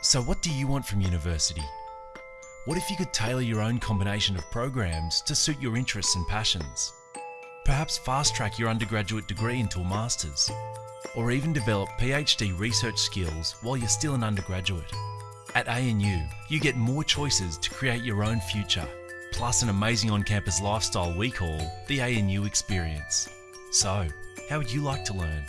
So, what do you want from university? What if you could tailor your own combination of programs to suit your interests and passions? Perhaps fast track your undergraduate degree into a master's, or even develop PhD research skills while you're still an undergraduate. At ANU, you get more choices to create your own future, plus an amazing on campus lifestyle we call the ANU Experience. So, how would you like to learn?